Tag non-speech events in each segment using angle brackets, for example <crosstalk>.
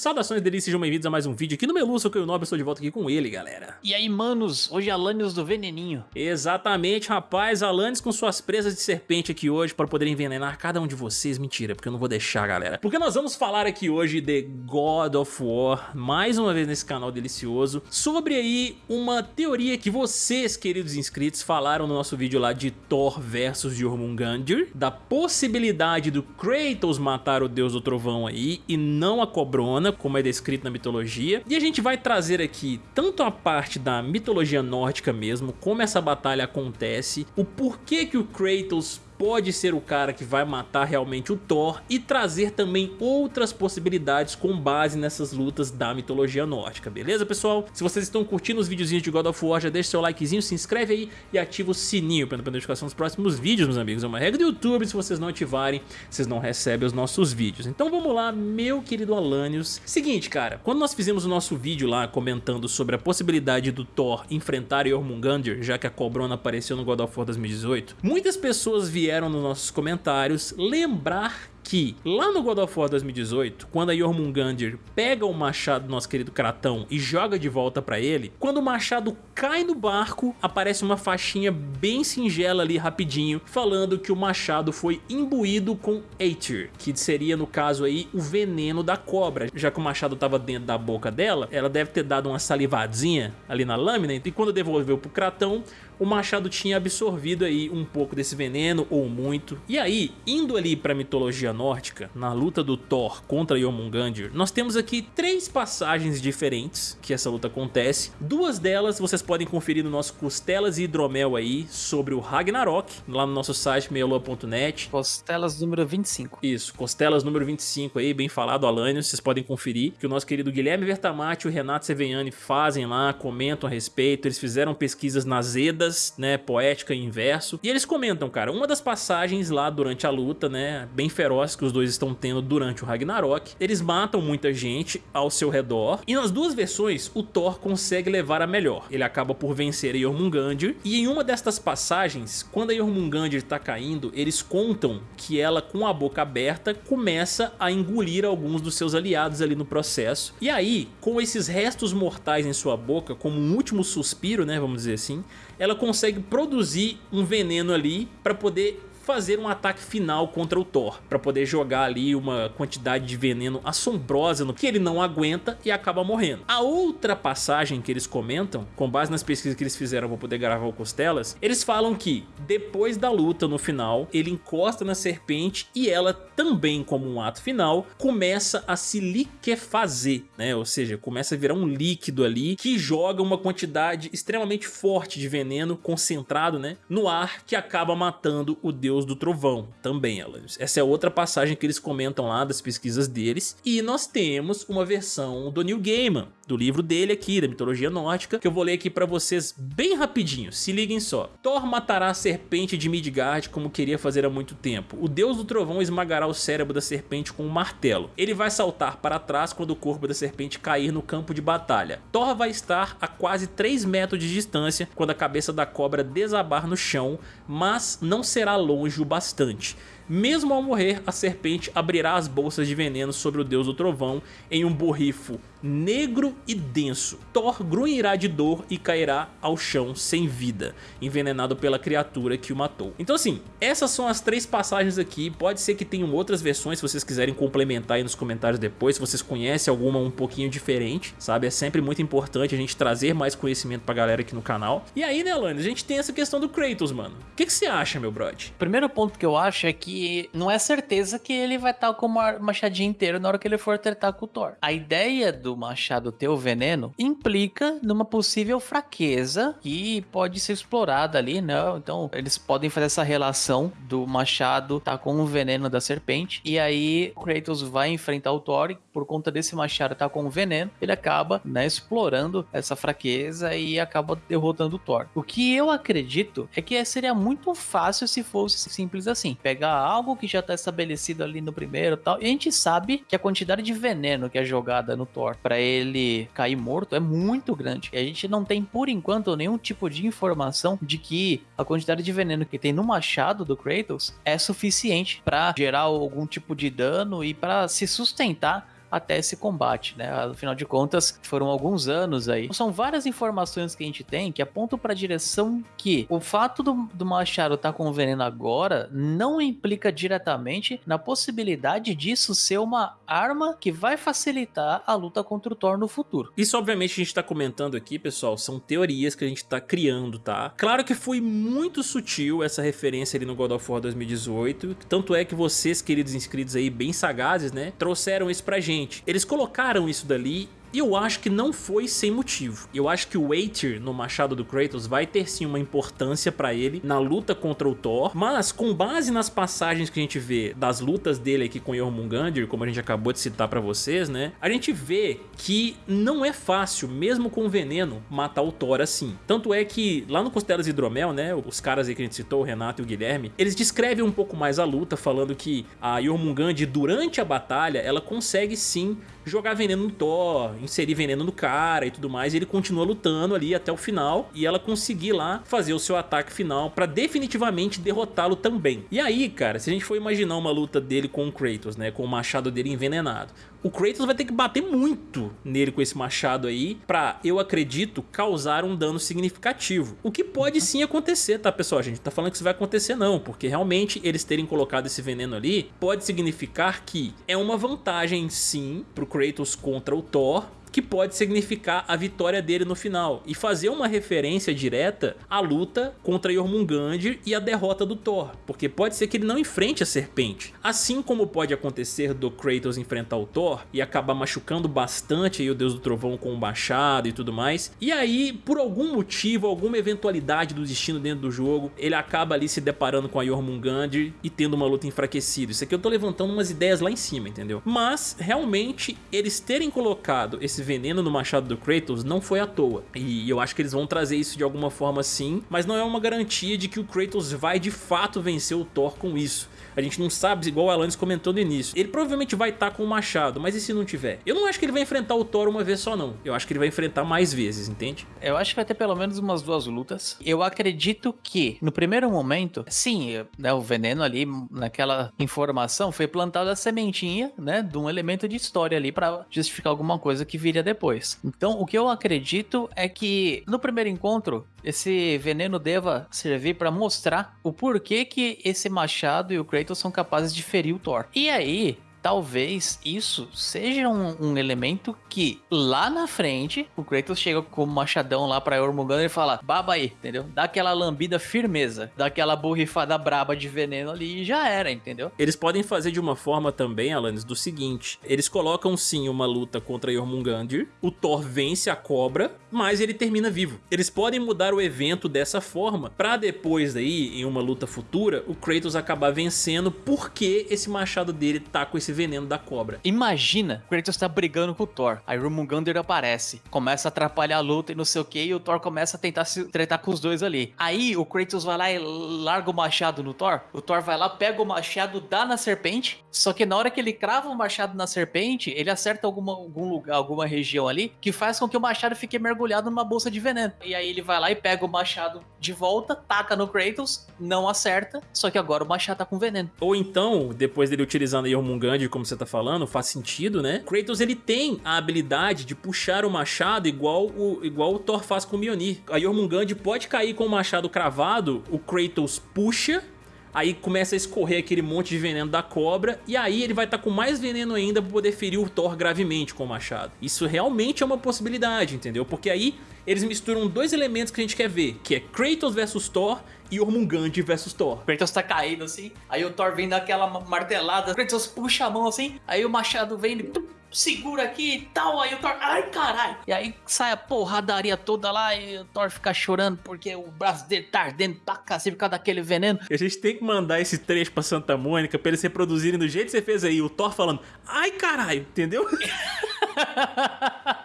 Saudações delícias, sejam bem-vindos a mais um vídeo aqui no Meluço, que eu Nobre, estou de volta aqui com ele, galera. E aí, manos, hoje é Alanios do Veneninho. Exatamente, rapaz, Alanios com suas presas de serpente aqui hoje para poder envenenar cada um de vocês. Mentira, porque eu não vou deixar, galera. Porque nós vamos falar aqui hoje de God of War, mais uma vez nesse canal delicioso, sobre aí uma teoria que vocês, queridos inscritos, falaram no nosso vídeo lá de Thor versus Jormungandr, da possibilidade do Kratos matar o deus do trovão aí e não a cobrona, como é descrito na mitologia. E a gente vai trazer aqui tanto a parte da mitologia nórdica mesmo, como essa batalha acontece, o porquê que o Kratos pode ser o cara que vai matar realmente o Thor e trazer também outras possibilidades com base nessas lutas da mitologia nórdica, beleza pessoal? Se vocês estão curtindo os videozinhos de God of War, já deixa seu likezinho, se inscreve aí e ativa o sininho para não perder notificação dos próximos vídeos, meus amigos. É uma regra do YouTube, se vocês não ativarem, vocês não recebem os nossos vídeos. Então vamos lá, meu querido Alanios. Seguinte, cara, quando nós fizemos o nosso vídeo lá comentando sobre a possibilidade do Thor enfrentar Jormungandr, já que a Cobrona apareceu no God of War 2018, muitas pessoas vieram vieram nos nossos comentários lembrar que lá no God of War 2018, quando a Jormungandr pega o machado do nosso querido Kratão e joga de volta pra ele, quando o machado cai no barco, aparece uma faixinha bem singela ali rapidinho, falando que o machado foi imbuído com Aether, que seria no caso aí o veneno da cobra, já que o machado estava dentro da boca dela, ela deve ter dado uma salivadinha ali na lâmina, e quando devolveu pro Kratão, o machado tinha absorvido aí um pouco desse veneno, ou muito. E aí, indo ali pra mitologia nórdica, na luta do Thor contra Jormungandr, nós temos aqui três passagens diferentes que essa luta acontece. Duas delas vocês podem conferir no nosso Costelas e Hidromel aí, sobre o Ragnarok, lá no nosso site meialua.net. Costelas número 25. Isso, Costelas número 25 aí, bem falado, Alânio, vocês podem conferir, que o nosso querido Guilherme Vertamati e o Renato Seveniani fazem lá, comentam a respeito, eles fizeram pesquisas nas EDAs, né, poética e inverso. E eles comentam, cara, uma das passagens lá durante a luta, né, bem feroz que os dois estão tendo durante o Ragnarok, eles matam muita gente ao seu redor, e nas duas versões o Thor consegue levar a melhor. Ele acaba por vencer a Jormungandr, e em uma destas passagens, quando a Jormungandr tá caindo, eles contam que ela com a boca aberta começa a engolir alguns dos seus aliados ali no processo. E aí, com esses restos mortais em sua boca, como um último suspiro, né, vamos dizer assim, ela consegue produzir um veneno ali para poder fazer um ataque final contra o Thor, para poder jogar ali uma quantidade de veneno assombrosa no que ele não aguenta e acaba morrendo. A outra passagem que eles comentam, com base nas pesquisas que eles fizeram para poder gravar o Costelas, eles falam que depois da luta no final, ele encosta na serpente e ela também como um ato final, começa a se liquefazer, né? Ou seja, começa a virar um líquido ali que joga uma quantidade extremamente forte de veneno concentrado, né? No ar que acaba matando o deus Deus do Trovão, também, Alanis. Essa é outra passagem que eles comentam lá das pesquisas deles. E nós temos uma versão do Neil Gaiman, do livro dele aqui, da mitologia nórdica, que eu vou ler aqui pra vocês bem rapidinho, se liguem só. Thor matará a serpente de Midgard como queria fazer há muito tempo. O Deus do Trovão esmagará o cérebro da serpente com um martelo. Ele vai saltar para trás quando o corpo da serpente cair no campo de batalha. Thor vai estar a quase 3 metros de distância quando a cabeça da cobra desabar no chão, mas não será longe o bastante. Mesmo ao morrer, a serpente abrirá as bolsas de veneno sobre o deus do trovão em um borrifo negro e denso. Thor grunhirá de dor e cairá ao chão sem vida, envenenado pela criatura que o matou. Então assim, essas são as três passagens aqui, pode ser que tenham outras versões se vocês quiserem complementar aí nos comentários depois, se vocês conhecem alguma um pouquinho diferente, sabe? É sempre muito importante a gente trazer mais conhecimento pra galera aqui no canal. E aí, né, Alane, a gente tem essa questão do Kratos, mano. O que, que você acha, meu brother? Primeiro ponto que eu acho é que não é certeza que ele vai estar com o machadinho inteiro na hora que ele for tratar com o Thor. A ideia do do machado ter o veneno implica numa possível fraqueza que pode ser explorada ali, né? Então eles podem fazer essa relação do machado tá com o veneno da serpente e aí Kratos vai enfrentar o Thor e por conta desse machado tá com o veneno, ele acaba, né, explorando essa fraqueza e acaba derrotando o Thor. O que eu acredito é que seria muito fácil se fosse simples assim, pegar algo que já tá estabelecido ali no primeiro tal, e a gente sabe que a quantidade de veneno que é jogada no Thor para ele cair morto é muito grande. E a gente não tem, por enquanto, nenhum tipo de informação de que a quantidade de veneno que tem no machado do Kratos é suficiente para gerar algum tipo de dano e para se sustentar até esse combate, né? Afinal de contas, foram alguns anos aí. São várias informações que a gente tem que apontam para a direção que o fato do, do Machado estar tá com o veneno agora não implica diretamente na possibilidade disso ser uma arma que vai facilitar a luta contra o Thor no futuro. Isso, obviamente, a gente tá comentando aqui, pessoal, são teorias que a gente tá criando, tá? Claro que foi muito sutil essa referência ali no God of War 2018, tanto é que vocês, queridos inscritos aí, bem sagazes, né, trouxeram isso pra gente. Eles colocaram isso dali e eu acho que não foi sem motivo. Eu acho que o Aether no machado do Kratos vai ter sim uma importância pra ele na luta contra o Thor, mas com base nas passagens que a gente vê das lutas dele aqui com Jormungandr, como a gente acabou de citar pra vocês, né? A gente vê que não é fácil, mesmo com veneno, matar o Thor assim. Tanto é que lá no Costelas Hidromel, né, os caras aí que a gente citou, o Renato e o Guilherme, eles descrevem um pouco mais a luta, falando que a Jormungandr, durante a batalha, ela consegue sim jogar veneno no Thor, inserir veneno no cara e tudo mais, e ele continua lutando ali até o final, e ela conseguir lá fazer o seu ataque final pra definitivamente derrotá-lo também. E aí, cara, se a gente for imaginar uma luta dele com o Kratos, né, com o machado dele envenenado, o Kratos vai ter que bater muito nele com esse machado aí pra, eu acredito, causar um dano significativo. O que pode sim acontecer, tá pessoal? A gente tá falando que isso vai acontecer não, porque realmente eles terem colocado esse veneno ali pode significar que é uma vantagem sim pro Kratos contra o Thor, que pode significar a vitória dele no final e fazer uma referência direta à luta contra Jormungandr e a derrota do Thor, porque pode ser que ele não enfrente a serpente, assim como pode acontecer do Kratos enfrentar o Thor e acabar machucando bastante aí o Deus do Trovão com o machado e tudo mais, e aí por algum motivo, alguma eventualidade do destino dentro do jogo, ele acaba ali se deparando com a Jormungandr e tendo uma luta enfraquecida. Isso aqui eu tô levantando umas ideias lá em cima, entendeu? Mas realmente eles terem colocado esse esse veneno no machado do Kratos não foi à toa. E eu acho que eles vão trazer isso de alguma forma sim, mas não é uma garantia de que o Kratos vai de fato vencer o Thor com isso. A gente não sabe, igual o Alanis comentou no início. Ele provavelmente vai estar tá com o machado, mas e se não tiver? Eu não acho que ele vai enfrentar o Thor uma vez só não. Eu acho que ele vai enfrentar mais vezes, entende? Eu acho que vai ter pelo menos umas duas lutas. Eu acredito que, no primeiro momento, sim, né, o veneno ali, naquela informação, foi plantada a sementinha, né, de um elemento de história ali para justificar alguma coisa que viria depois. Então, o que eu acredito é que, no primeiro encontro, esse veneno deva servir para mostrar o porquê que esse machado e o Kratos são capazes de ferir o Thor. E aí, talvez isso seja um, um, elemento que lá na frente o Kratos chega com o machadão lá pra Jormungandr e fala baba aí, entendeu? Dá aquela lambida firmeza, dá aquela borrifada braba de veneno ali e já era, entendeu? Eles podem fazer de uma forma também, Alanis, do seguinte, eles colocam sim uma luta contra Jormungandr, o Thor vence a cobra, mas ele termina vivo. Eles podem mudar o evento dessa forma, pra depois daí, em uma luta futura, o Kratos acabar vencendo porque esse machado dele tá com esse esse veneno da cobra. Imagina, o Kratos tá brigando com o Thor, aí Rumungandr aparece, começa a atrapalhar a luta e não sei o que, e o Thor começa a tentar se tretar com os dois ali. Aí o Kratos vai lá e larga o machado no Thor, o Thor vai lá, pega o machado, dá na serpente, só que na hora que ele crava o machado na serpente, ele acerta alguma, algum lugar, alguma região ali, que faz com que o machado fique mergulhado numa bolsa de veneno. E aí ele vai lá e pega o machado de volta, taca no Kratos, não acerta, só que agora o machado tá com veneno. Ou então, depois dele utilizando a Jormungandr como você tá falando, faz sentido, né? Kratos, ele tem a habilidade de puxar o machado igual o, igual o Thor faz com o Mjolnir. A Jormungand pode cair com o machado cravado, o Kratos puxa Aí começa a escorrer aquele monte de veneno da cobra e aí ele vai estar tá com mais veneno ainda para poder ferir o Thor gravemente com o machado. Isso realmente é uma possibilidade, entendeu? Porque aí eles misturam dois elementos que a gente quer ver, que é Kratos versus Thor e Ormungand versus Thor. Kratos tá caído assim, aí o Thor vem daquela martelada, Kratos puxa a mão assim, aí o machado vem e segura aqui e tal, aí o Thor, ai caralho. E aí sai a porradaria toda lá e o Thor fica chorando porque o braço dele tá ardendo pra cacete por causa daquele veneno. E a gente tem que mandar esse trecho pra Santa Mônica pra eles reproduzirem do jeito que você fez aí, o Thor falando, ai caralho, entendeu? <laughs>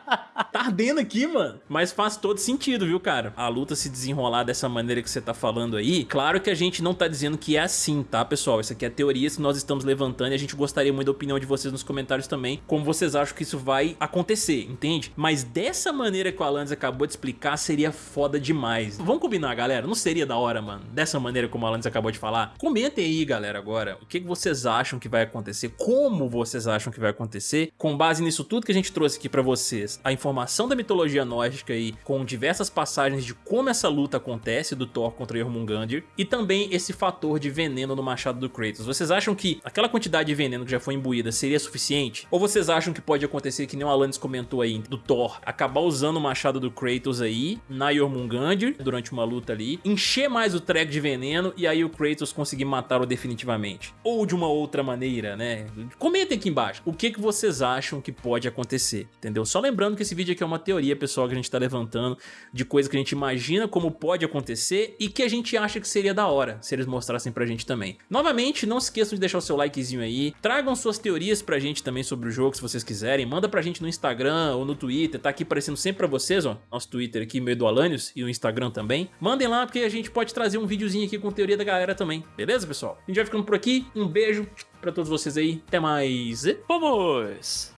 ardendo aqui, mano. Mas faz todo sentido, viu, cara? A luta se desenrolar dessa maneira que você tá falando aí, claro que a gente não tá dizendo que é assim, tá, pessoal? Isso aqui é teoria que nós estamos levantando e a gente gostaria muito da opinião de vocês nos comentários também, como vocês acham que isso vai acontecer, entende? Mas dessa maneira que o Alanis acabou de explicar, seria foda demais. Vamos combinar, galera? Não seria da hora, mano? Dessa maneira como o Alanis acabou de falar? Comentem aí, galera, agora, o que vocês acham que vai acontecer, como vocês acham que vai acontecer, com base nisso tudo que a gente trouxe aqui pra vocês, a informação da mitologia nórdica aí, com diversas passagens de como essa luta acontece do Thor contra Jormungandr, e também esse fator de veneno no machado do Kratos. Vocês acham que aquela quantidade de veneno que já foi imbuída seria suficiente? Ou vocês acham que pode acontecer que nem o Alanis comentou aí, do Thor, acabar usando o machado do Kratos aí, na Jormungandr, durante uma luta ali, encher mais o track de veneno e aí o Kratos conseguir matá-lo definitivamente? Ou de uma outra maneira, né? Comentem aqui embaixo o que, que vocês acham que pode acontecer, entendeu? Só lembrando que esse vídeo aqui é uma teoria, pessoal, que a gente tá levantando de coisa que a gente imagina como pode acontecer e que a gente acha que seria da hora se eles mostrassem pra gente também. Novamente, não se esqueçam de deixar o seu likezinho aí, tragam suas teorias pra gente também sobre o jogo se vocês quiserem, manda pra gente no Instagram ou no Twitter, tá aqui aparecendo sempre pra vocês, ó, nosso Twitter aqui, meio do Alanios, e o Instagram também. Mandem lá porque a gente pode trazer um videozinho aqui com teoria da galera também, beleza, pessoal? A gente vai ficando por aqui, um beijo pra todos vocês aí, até mais, vamos!